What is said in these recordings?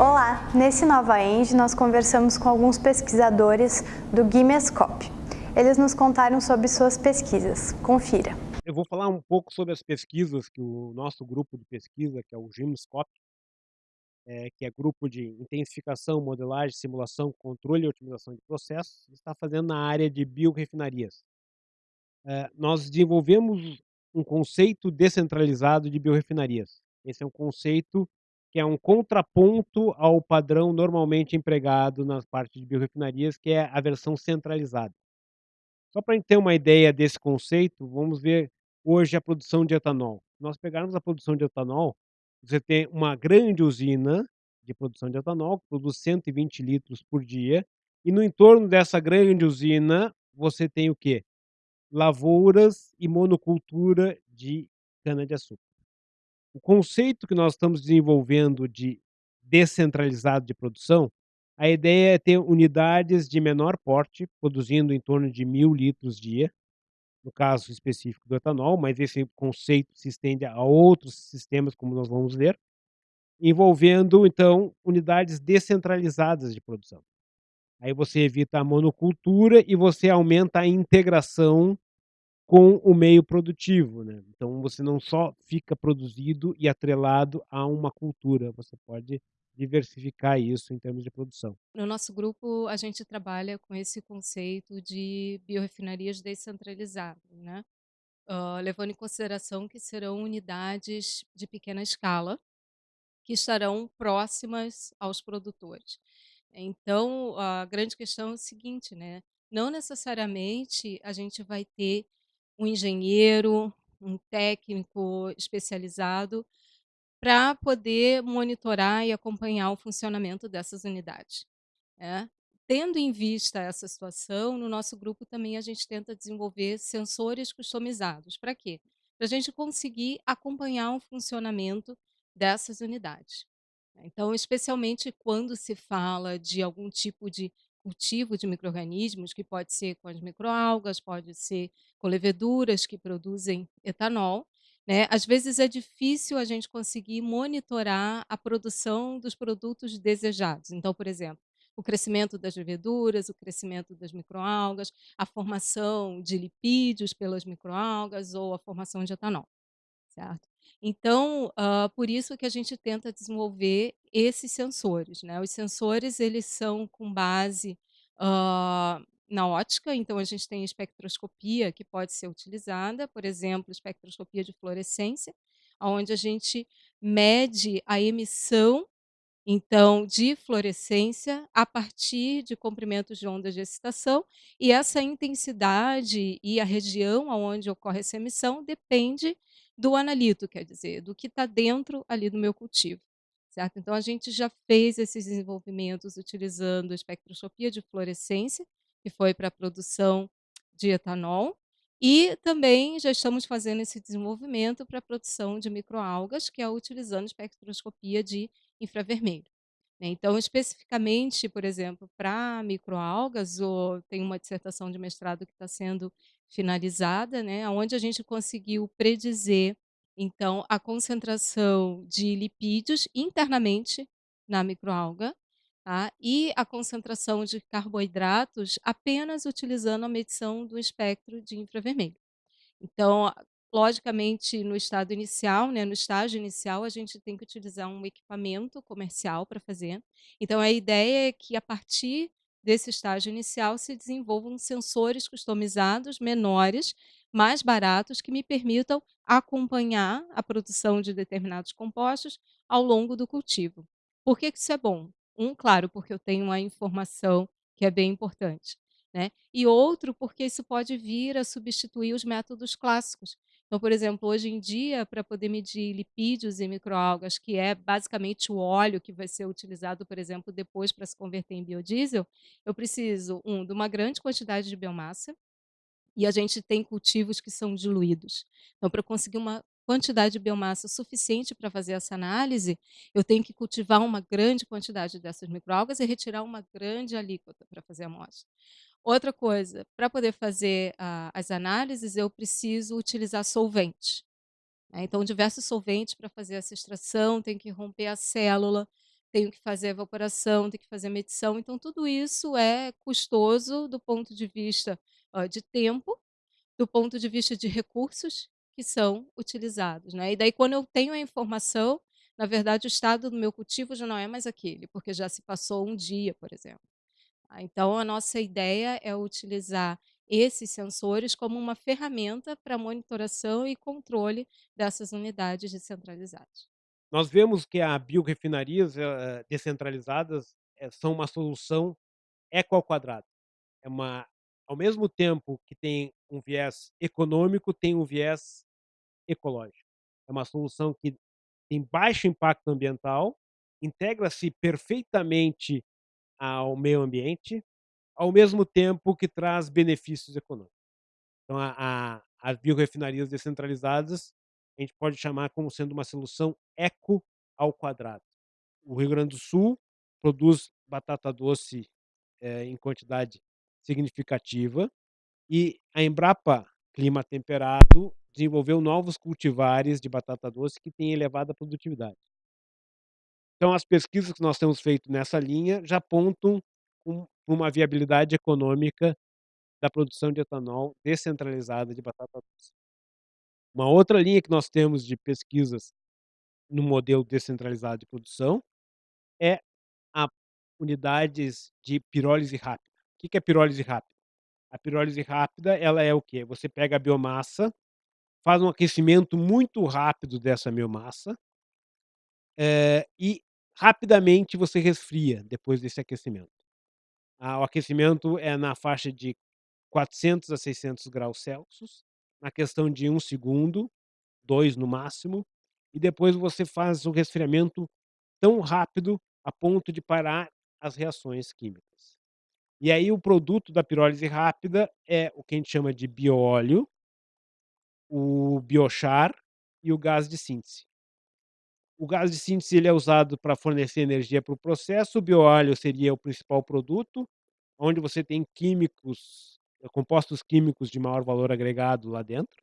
Olá! Nesse Nova End nós conversamos com alguns pesquisadores do Gimescope. Eles nos contaram sobre suas pesquisas. Confira! Eu vou falar um pouco sobre as pesquisas que o nosso grupo de pesquisa, que é o Gimescope, eh, que é grupo de intensificação, modelagem, simulação, controle e otimização de processos, está fazendo na área de biorrefinarias. Eh, nós desenvolvemos um conceito descentralizado de biorrefinarias. Esse é um conceito que é um contraponto ao padrão normalmente empregado nas partes de biorrefinarias, que é a versão centralizada. Só pra gente ter uma ideia desse conceito, vamos ver hoje a produção de etanol. Nós pegarmos a produção de etanol, você tem uma grande usina de produção de etanol, que produz 120 litros por dia, e no entorno dessa grande usina, você tem o quê? Lavouras e monocultura de cana-de-açúcar. O conceito que nós estamos desenvolvendo de descentralizado de produção, a ideia é ter unidades de menor porte, produzindo em torno de 1000 litros dia, no caso específico do etanol, mas esse conceito se estende a outros sistemas, como nós vamos ver, envolvendo então unidades descentralizadas de produção. Aí você evita a monocultura e você aumenta a integração com o meio produtivo, né. Então você não só fica produzido e atrelado a uma cultura, você pode diversificar isso em termos de produção. No nosso grupo, a gente trabalha com esse conceito de biorrefinarias descentralizadas, né. Hã, levando em consideração que serão unidades de pequena escala, que estarão próximas aos produtores. Então, a grande questão é o seguinte, né, não necessariamente a gente vai ter um engenheiro, um técnico especializado, pra poder monitorar e acompanhar o funcionamento dessas unidades, né. Tendo em vista essa situação, no nosso grupo também a gente tenta desenvolver sensores customizados. Pra quê? Pra gente conseguir acompanhar o funcionamento dessas unidades. Então, especialmente quando se fala de algum tipo de cultivo de microrganismos, que pode ser com as microalgas, pode ser com leveduras que produzem etanol, né, às vezes é difícil a gente conseguir monitorar a produção dos produtos desejados. Então, por exemplo, o crescimento das leveduras, o crescimento das microalgas, a formação de lipídios pelas microalgas ou a formação de etanol, certo? Então, hã, por isso que a gente tenta desenvolver esses sensores, né. Os sensores eles são com base, hã, na óptica, então a gente tem espectroscopia que pode ser utilizada, por exemplo, espectroscopia de fluorescência, aonde a gente mede a emissão, então, de fluorescência a partir de comprimentos de ondas de excitação, e essa intensidade e a região aonde ocorre essa emissão depende do analito, quer dizer, do que tá dentro ali do meu cultivo, certo? Então a gente já fez esses desenvolvimentos utilizando espectroscopia de fluorescência, que foi pra produção de etanol, e também já estamos fazendo esse desenvolvimento pra produção de microalgas, que é utilizando espectroscopia de infravermelho, né. Então, especificamente, por exemplo, pra microalgas, o tem uma dissertação de mestrado que tá sendo finalizada, né, aonde a gente conseguiu predizer, então, a concentração de lipídios internamente na microalga, tá, e a concentração de carboidratos apenas utilizando a medição do espectro de infravermelho. Então, logicamente, no estado inicial, né, no estágio inicial, a gente tem que utilizar um equipamento comercial pra fazer. Então a ideia é que, a partir desse estágio inicial, se desenvolvam sensores customizados menores, mais baratos, que me permitam acompanhar a produção de determinados compostos ao longo do cultivo. Por que isso é bom? Um, claro, porque eu tenho uma informação que é bem importante, né, e outro, porque isso pode vir a substituir os métodos clássicos. Então, por exemplo, hoje em dia, pra poder medir lipídios em microalgas, que é basicamente o óleo que vai ser utilizado, por exemplo, depois pra se converter em biodiesel, eu preciso, 1, de uma grande quantidade de biomassa, e a gente tem cultivos que são diluídos. Então, eu conseguir uma quantidade de biomassa suficiente pra fazer essa análise, eu tenho que cultivar uma grande quantidade dessas microalgas e retirar uma grande alíquota pra fazer a amostra. Outra coisa, pra poder fazer a as análises, eu preciso utilizar solvente, né, então diversos solventes pra fazer essa extração, tenho que romper a célula, tenho que fazer evaporação, tenho que fazer medição, então tudo isso é custoso do ponto de vista, de tempo, do ponto de vista de recursos que são utilizados, né. E daí quando eu tenho a informação, na verdade o estado do meu cultivo já não é mais aquele, porque já se passou um dia, por exemplo. Ah, então a nossa ideia é utilizar esses sensores como uma ferramenta para monitoração e controle dessas unidades descentralizadas. Nós vemos que a biorefinarias, eh, descentralizadas, eh, são uma solução eco ao quadrado. É uma ao mesmo tempo que tem um viés econômico, tem um viés ecológico. É uma solução que tem baixo impacto ambiental, integra-se perfeitamente ao meio ambiente, ao mesmo tempo que traz benefícios econômicos. Então a a as biorefinarias descentralizadas, a gente pode chamar como sendo uma solução eco ao quadrado. O Rio Grande do Sul produz batata doce, eh, em quantidade significativa, e a Embrapa Clima Temperado desenvolveu novos cultivares de batata doce que têm elevada produtividade. Então as pesquisas que nós temos feito nessa linha já apontam um uma viabilidade econômica da produção de etanol descentralizada de batata doce. Uma outra linha que nós temos de pesquisas no modelo descentralizado de produção é a unidades de pirólise rápida. O que é pirólise rápida? A pirólise rápida, ela é o quê? Você pega a biomassa, faz um aquecimento muito rápido dessa biomassa eh, e rapidamente você resfria depois desse aquecimento. Ah, o aquecimento é na faixa de 400 a 600 graus Celsius, na questão de 1 segundo, 2 no máximo, e depois você faz o resfriamento tão rápido a ponto de parar as reações químicas. E aí o produto da pirólise rápida é o que a gente chama de bioóleo o biochar e o gás de síntese. O gás de síntese ele é usado para fornecer energia para o processo, o bioóleo seria o principal produto, onde você tem químicos, compostos químicos de maior valor agregado lá dentro.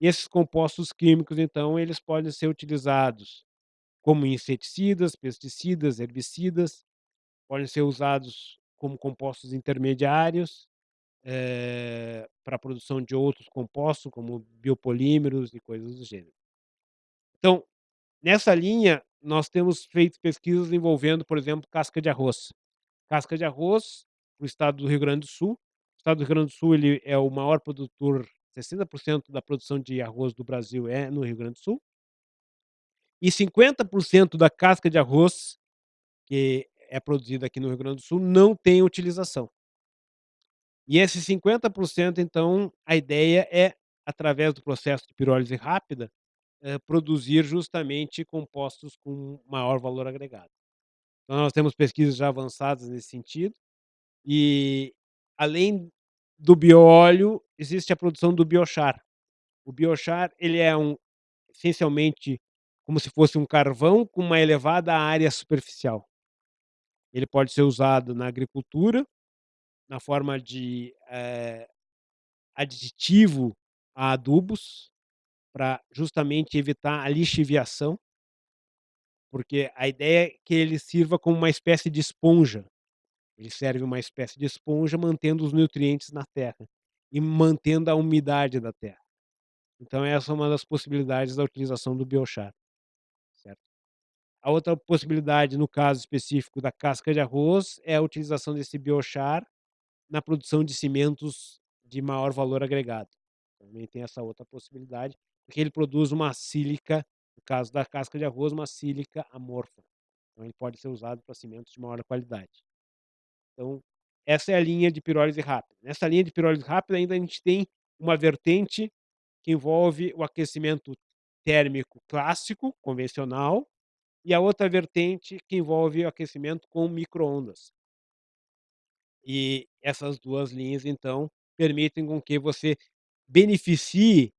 E esses compostos químicos, então, eles podem ser utilizados como inseticidas, pesticidas, herbicidas, podem ser usados como compostos intermediários, eh, para a produção de outros compostos, como biopolímeros e coisas do gênero. Então, nessa linha, nós temos feito pesquisas envolvendo, por exemplo, casca de arroz. Casca de arroz, no estado do Rio Grande do Sul. O estado do Rio Grande do Sul, ele é o maior produtor, 60% da produção de arroz do Brasil é no Rio Grande do Sul. E 50% da casca de arroz que é produzida aqui no Rio Grande do Sul não tem utilização. E esses 50%, então, a ideia é, através do processo de pirólise rápida, eh, produzir justamente compostos com maior valor agregado. Então nós temos pesquisas já avançadas nesse sentido, e além do bioóleo, existe a produção do biochar. O biochar, ele é um essencialmente como se fosse um carvão com uma elevada área superficial. Ele pode ser usado na agricultura, na forma de, eh, aditivo a adubos, pra justamente evitar a lixiviação. Porque a ideia é que ele sirva como uma espécie de esponja. Ele serve uma espécie de esponja, mantendo os nutrientes na terra e mantendo a umidade da terra. Então essa é uma das possibilidades da utilização do biochar. Certo. A outra possibilidade, no caso específico da casca de arroz, é a utilização desse biochar na produção de cimentos de maior valor agregado. Também tem essa outra possibilidade, porque ele produz uma sílica, no caso da casca de arroz, uma sílica amorfa. Então ele pode ser usado para cimentos de maior qualidade. Então, essa é a linha de pirólise rápida. Nessa linha de pirólise rápida, ainda a gente tem uma vertente que envolve o aquecimento térmico clássico, convencional, e a outra vertente que envolve o aquecimento com micro-ondas. E essas 2 linhas, então, permitem com que você beneficie,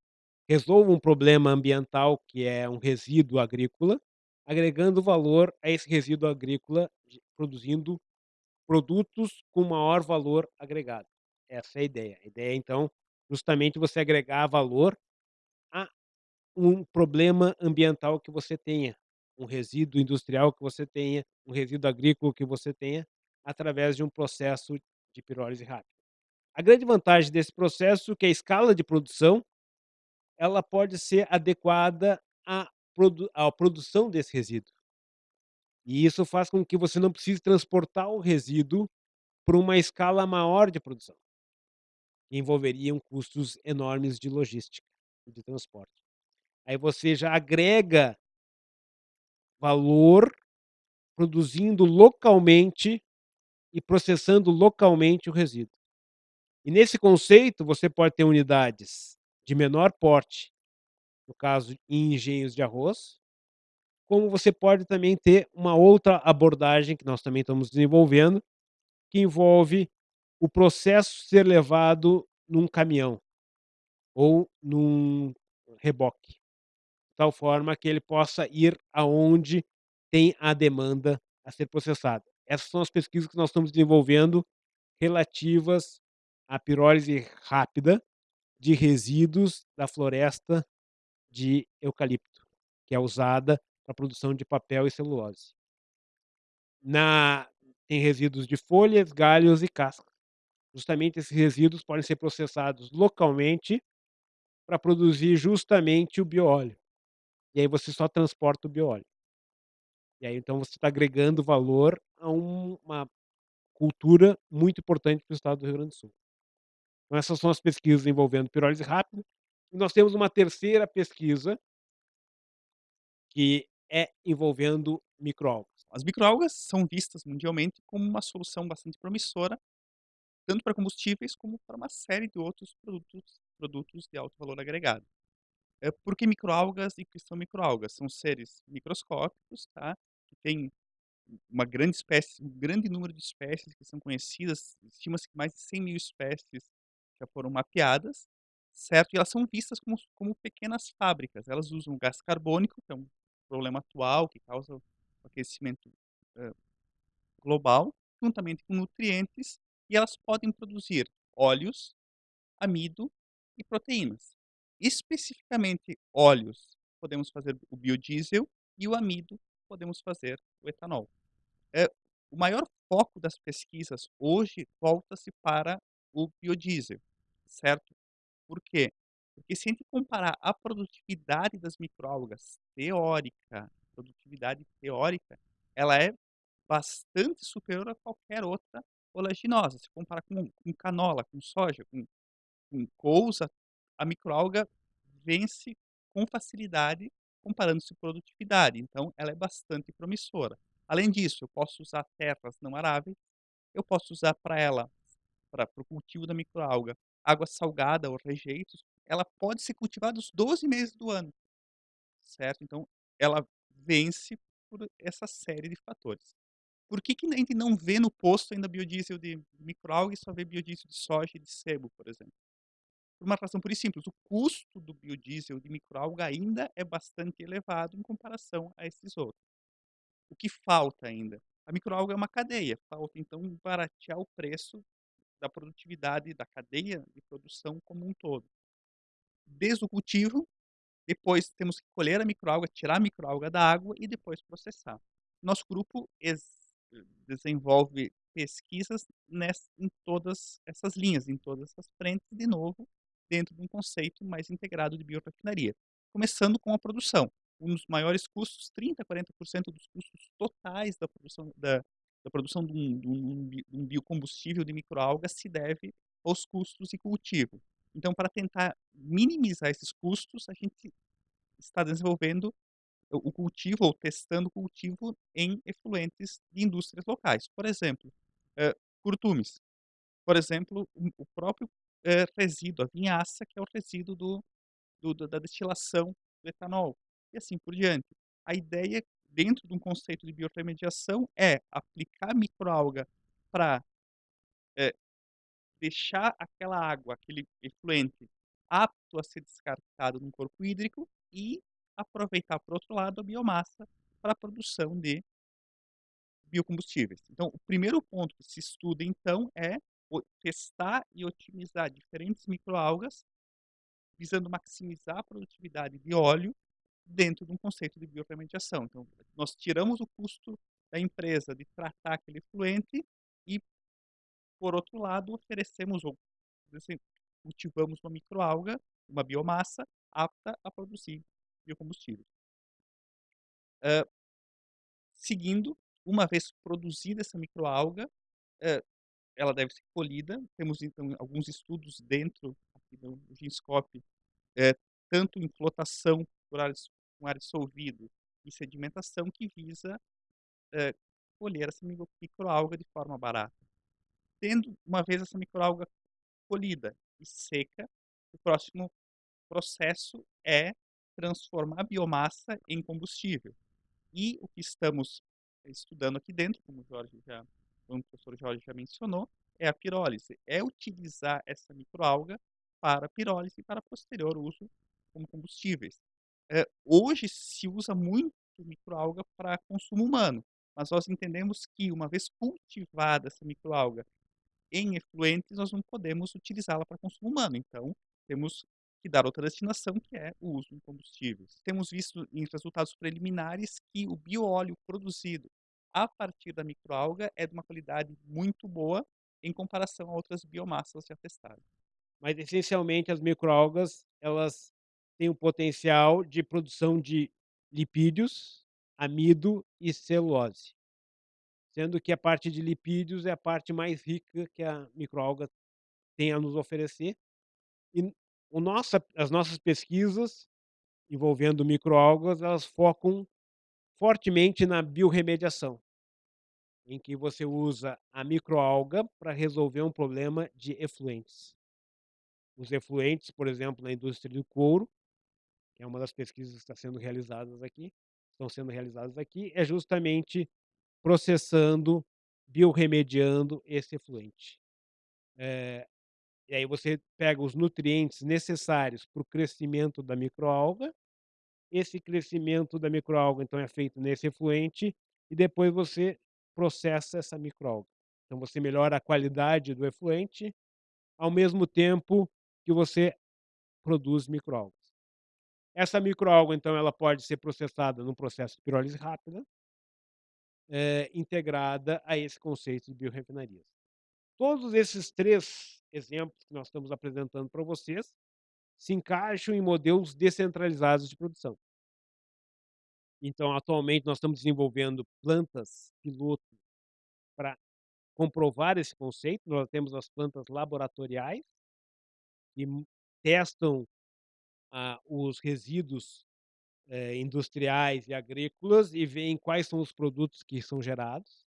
resolva um problema ambiental, que é um resíduo agrícola, agregando valor a esse resíduo agrícola, produzindo produtos com maior valor agregado. Essa é a ideia. A ideia, então, justamente você agregar valor a um problema ambiental que você tenha, um resíduo industrial que você tenha, um resíduo agrícola que você tenha, através de um processo de pirólise rápida. A grande vantagem desse processo é que a escala de produção ela pode ser adequada à produ à produção desse resíduo. E isso faz com que você não precise transportar o resíduo para uma escala maior de produção. Envolveriam custos enormes de logística e de transporte. Aí você já agrega valor produzindo localmente e processando localmente o resíduo. E nesse conceito, você pode ter unidades de menor porte, no caso, em engenhos de arroz, como você pode também ter uma outra abordagem que nós também estamos desenvolvendo, que envolve o processo ser levado num caminhão ou num reboque, de tal forma que ele possa ir aonde tem a demanda a ser processada. Essas são as pesquisas que nós estamos desenvolvendo relativas à pirólise rápida de resíduos da floresta de eucalipto, que é usada para a produção de papel e celulose. Na tem resíduos de folhas, galhos e cascas. Justamente esses resíduos podem ser processados localmente para produzir justamente o bióleo. E aí você só transporta o bióleo. E aí então você está agregando valor a um uma cultura muito importante para o estado do Rio Grande do Sul. Então essas são as pesquisas envolvendo pirólise rápida. E nós temos uma terceira pesquisa que é envolvendo microalgas. As microalgas são vistas mundialmente como uma solução bastante promissora, tanto para combustíveis como para uma série de outros produtos produtos de alto valor agregado. Eh, por que microalgas e o que são microalgas? São seres microscópicos, tá, que têm uma grande espécie um grande número de espécies que são conhecidas, estima-se que mais de 100.000 espécies já foram mapeadas, certo? E elas são vistas como como pequenas fábricas, elas usam gás carbônico, que é um problema atual que causa o aquecimento, hã, global, juntamente com nutrientes, e elas podem produzir óleos, amido e proteínas. Especificamente óleos, podemos fazer o biodiesel e o amido, podemos fazer o etanol. Eh, o maior foco das pesquisas hoje volta-se para o biodiesel, certo? Por quê? Porque se a gente comparar a produtividade das microalgas teórica, produtividade teórica, ela é bastante superior a qualquer outra oleaginosa. Se comparar com com canola, com soja, com com couve, a microalga vence com facilidade comparando-se produtividade, então ela é bastante promissora. Além disso, eu posso usar terras não aráveis, eu posso usar para ela, para o cultivo da microalga, água salgada ou rejeitos, ela pode ser cultivada os 12 meses do ano, certo? Então ela vence por essa série de fatores. Por que que a gente não vê no posto ainda biodiesel de microalga e só vê biodiesel de soja e de sebo, por exemplo? Por uma razão pura e simples, o custo do biodiesel de microalga ainda é bastante elevado em comparação a esses outros. O que falta ainda? A microalga é uma cadeia, falta então baratear o preço da produtividade da cadeia de produção como um todo. Desde o cultivo, depois temos que colher a microalga, tirar a microalga da água e depois processar. Nosso grupo desenvolve pesquisas em todas essas linhas, em todas essas frentes, de novo, dentro de um conceito mais integrado de biorefinaria. Começando com a produção, um dos maiores custos, 30% a 40% dos custos totais da produção da da produção de um de um de um biocombustível de microalgas se deve aos custos de cultivo. Então para tentar minimizar esses custos, a gente está desenvolvendo o cultivo ou testando o cultivo em efluentes de indústrias locais. Por exemplo, hã, curtumes. Por exemplo, o o próprio, eh, resíduo, a vinhaça, que é o resíduo do do da destilação do etanol, e assim por diante. A ideia, dentro de um conceito de biorremediação, é aplicar microalga pra, eh, deixar aquela água, aquele efluente, apto a ser descartado num corpo hídrico e aproveitar, por outro lado, a biomassa para a produção de biocombustíveis. Então o primeiro ponto que se estuda então é testar e otimizar diferentes microalgas, visando maximizar a produtividade de óleo dentro de um conceito de biorremediação. Então, nós tiramos o custo da empresa de tratar aquele efluente e, por outro lado, oferecemos ou assim, cultivamos uma microalga, uma biomassa apta a produzir biocombustível. Uh, seguindo, uma vez produzida essa microalga, uh, ela deve ser colhida. Temos então alguns estudos dentro aqui do Ginscope, uh, tanto em flotação por ar, com ar dissolvido e sedimentação, que visa colher essa microalga de forma barata. Tendo uma vez essa microalga colhida e seca, o próximo processo é transformar a biomassa em combustível. E o que estamos estudando aqui dentro, como o Jorge já, como o professor Jorge já mencionou, é a pirólise. É utilizar essa microalga para pirólise e para posterior uso como combustíveis. É, hoje se usa muito microalga para consumo humano, mas nós entendemos que uma vez cultivada essa microalga em efluentes, nós não podemos utilizá-la para consumo humano. Então, temos que dar outra destinação, que é o uso em combustíveis. Temos visto em resultados preliminares que o bioóleo produzido a partir da microalga é de uma qualidade muito boa em comparação a outras biomassas já testadas. Mas essencialmente as microalgas, elas têm o potencial de produção de lipídios, amido e celulose. Sendo que a parte de lipídios é a parte mais rica que a microalga tem a nos oferecer. E o nossa, as nossas pesquisas envolvendo microalgas, elas focam fortemente na biorremediação, em que você usa a microalga para resolver um problema de efluentes. Os efluentes, por exemplo, na indústria do couro, que é uma das pesquisas que está sendo realizadas aqui, estão sendo realizadas aqui, é justamente processando, biorremediando esse efluente. É, e aí você pega os nutrientes necessários para o crescimento da microalga. Esse crescimento da microalga, então, é feito nesse efluente e depois você processa essa microalga. Então, você melhora a qualidade do efluente, ao mesmo tempo que você produz microalgas. Essa microalga, então, ela pode ser processada num processo de pirólise rápida, é, integrada a esse conceito de biorrefinarias. Todos esses três exemplos que nós estamos apresentando para vocês se encaixam em modelos descentralizados de produção. Então, atualmente, nós estamos desenvolvendo plantas piloto para comprovar esse conceito. Nós temos as plantas laboratoriais, que testam ah, os resíduos eh, industriais e agrícolas e veem quais são os produtos que são gerados.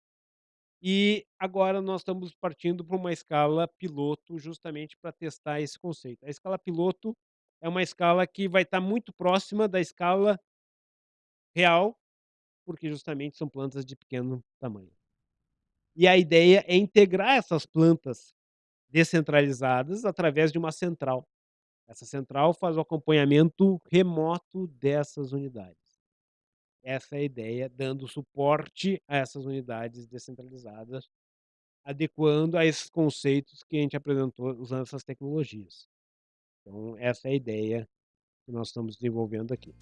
E agora nós estamos partindo para uma escala piloto justamente para testar esse conceito. A escala piloto é uma escala que vai estar muito próxima da escala real, porque justamente são plantas de pequeno tamanho. E a ideia é integrar essas plantas descentralizadas através de uma central. Essa central faz o acompanhamento remoto dessas unidades. Essa é a ideia, dando suporte a essas unidades descentralizadas, adequando a esses conceitos que a gente apresentou usando essas tecnologias. Então, essa é a ideia que nós estamos desenvolvendo aqui.